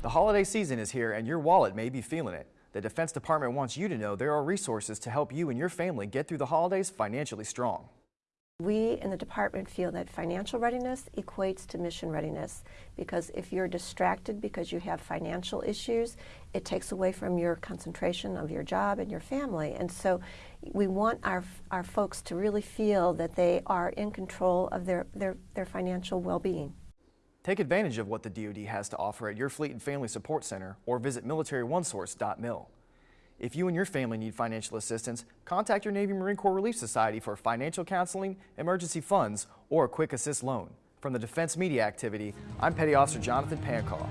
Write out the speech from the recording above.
The holiday season is here and your wallet may be feeling it. The Defense Department wants you to know there are resources to help you and your family get through the holidays financially strong. We in the department feel that financial readiness equates to mission readiness because if you're distracted because you have financial issues, it takes away from your concentration of your job and your family. And so we want our, our folks to really feel that they are in control of their, their, their financial well-being. Take advantage of what the DoD has to offer at your Fleet and Family Support Center or visit militaryonesource.mil. If you and your family need financial assistance, contact your Navy Marine Corps Relief Society for financial counseling, emergency funds, or a quick assist loan. From the Defense Media Activity, I'm Petty Officer Jonathan Pancaw.